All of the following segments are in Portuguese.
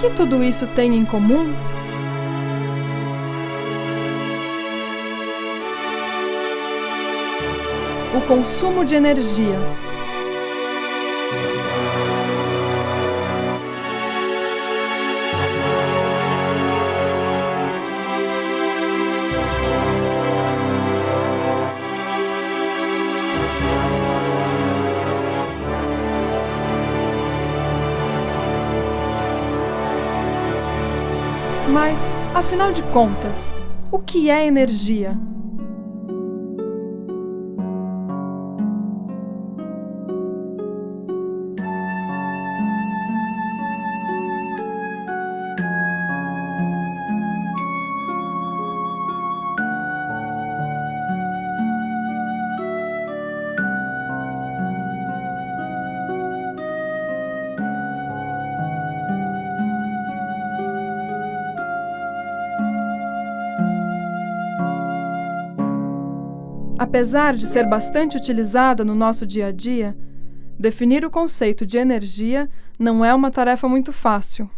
que tudo isso tem em comum? O consumo de energia. Mas, afinal de contas, o que é energia? Apesar de ser bastante utilizada no nosso dia a dia, definir o conceito de energia não é uma tarefa muito fácil.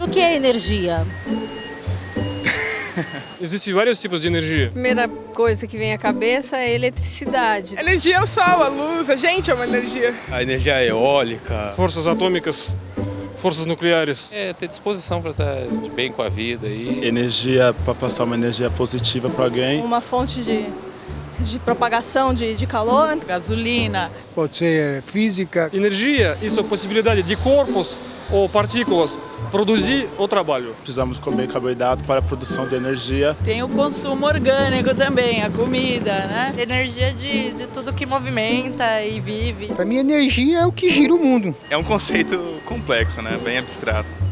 O que é energia? Existem vários tipos de energia. A primeira coisa que vem à cabeça é a eletricidade. Energia é o sol, a luz, a gente é uma energia. A energia eólica. Forças atômicas, forças nucleares. É ter disposição para estar de bem com a vida e Energia para passar uma energia positiva para alguém. Uma fonte de, de propagação de, de calor. Gasolina. Pode ser física. Energia, isso é a possibilidade de corpos ou partículas produzir o trabalho. Precisamos comer carboidrato para a produção de energia. Tem o consumo orgânico também, a comida, né? Energia de, de tudo que movimenta e vive. Para mim, energia é o que gira o mundo. É um conceito complexo, né? Bem abstrato.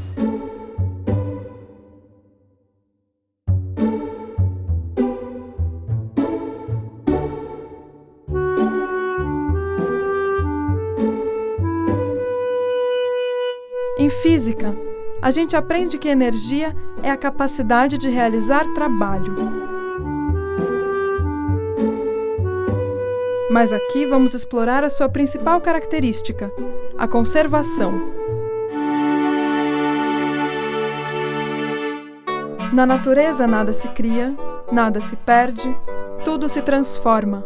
A gente aprende que energia é a capacidade de realizar trabalho. Mas aqui vamos explorar a sua principal característica, a conservação. Na natureza nada se cria, nada se perde, tudo se transforma.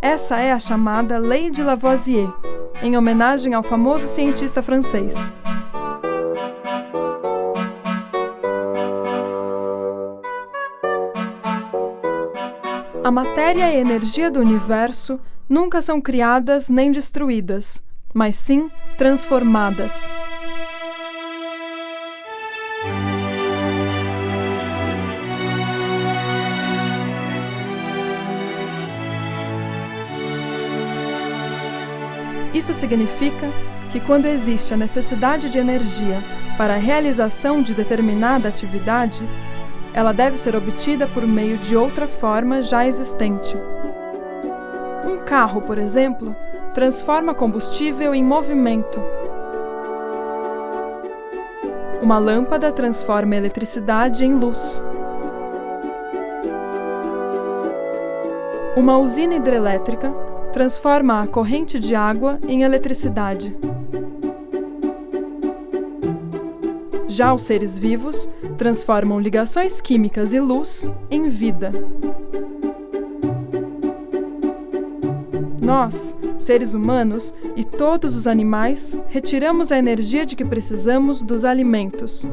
Essa é a chamada Lei de Lavoisier, em homenagem ao famoso cientista francês. A matéria e energia do universo nunca são criadas nem destruídas, mas sim transformadas. Isso significa que, quando existe a necessidade de energia para a realização de determinada atividade, ela deve ser obtida por meio de outra forma já existente. Um carro, por exemplo, transforma combustível em movimento. Uma lâmpada transforma eletricidade em luz. Uma usina hidrelétrica transforma a corrente de água em eletricidade. Já os seres vivos transformam ligações químicas e luz em vida. Nós, seres humanos e todos os animais, retiramos a energia de que precisamos dos alimentos.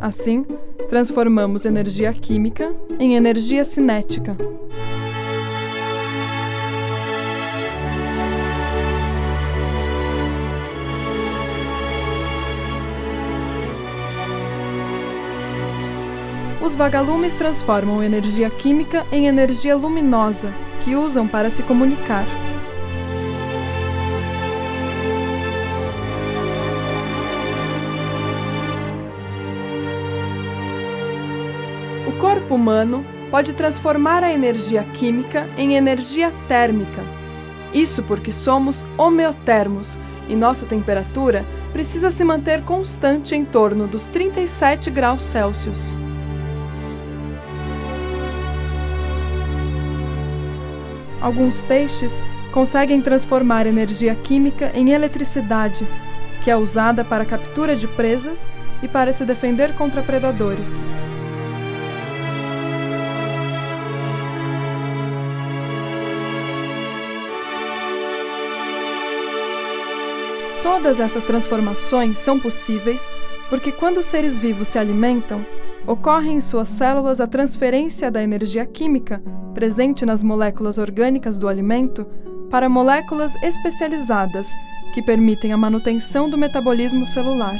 Assim, transformamos energia química em energia cinética. Os vagalumes transformam energia química em energia luminosa, que usam para se comunicar. O corpo humano pode transformar a energia química em energia térmica. Isso porque somos homeotermos e nossa temperatura precisa se manter constante em torno dos 37 graus Celsius. Alguns peixes conseguem transformar energia química em eletricidade, que é usada para a captura de presas e para se defender contra predadores. Todas essas transformações são possíveis porque, quando os seres vivos se alimentam, ocorre em suas células a transferência da energia química presente nas moléculas orgânicas do alimento para moléculas especializadas que permitem a manutenção do metabolismo celular.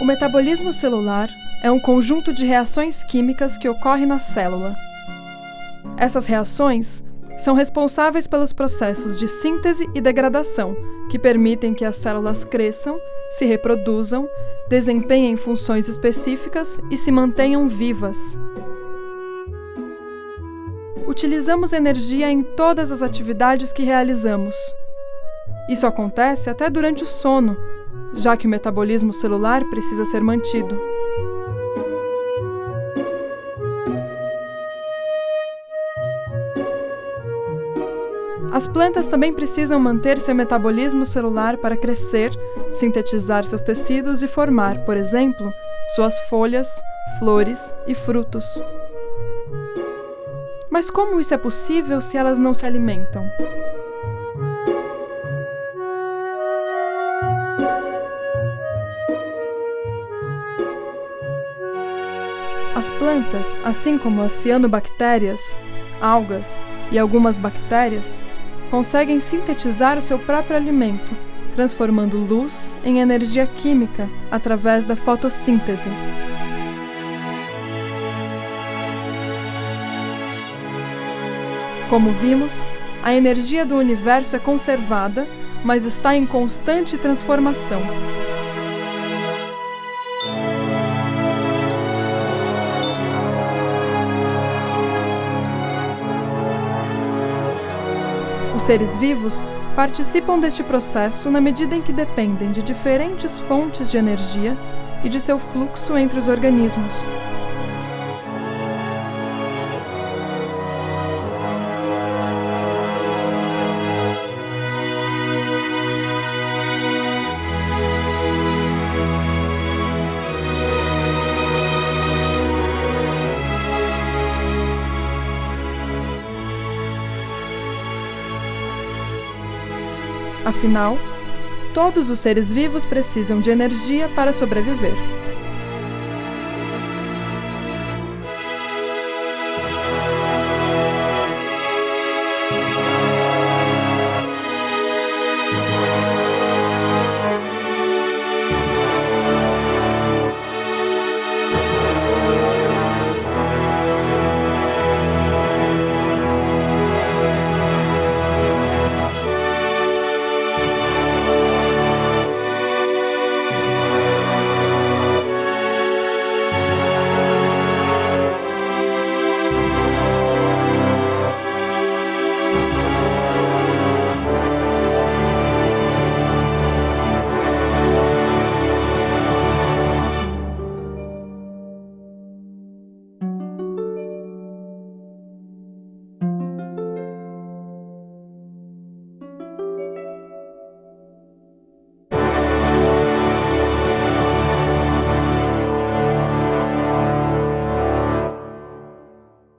O metabolismo celular é um conjunto de reações químicas que ocorre na célula. Essas reações são responsáveis pelos processos de síntese e degradação, que permitem que as células cresçam, se reproduzam, desempenhem funções específicas e se mantenham vivas. Utilizamos energia em todas as atividades que realizamos. Isso acontece até durante o sono, já que o metabolismo celular precisa ser mantido. As plantas também precisam manter seu metabolismo celular para crescer, sintetizar seus tecidos e formar, por exemplo, suas folhas, flores e frutos. Mas como isso é possível se elas não se alimentam? As plantas, assim como as cianobactérias, algas e algumas bactérias, conseguem sintetizar o seu próprio alimento, transformando luz em energia química através da fotossíntese. Como vimos, a energia do universo é conservada, mas está em constante transformação. Seres vivos participam deste processo na medida em que dependem de diferentes fontes de energia e de seu fluxo entre os organismos. Afinal, todos os seres vivos precisam de energia para sobreviver.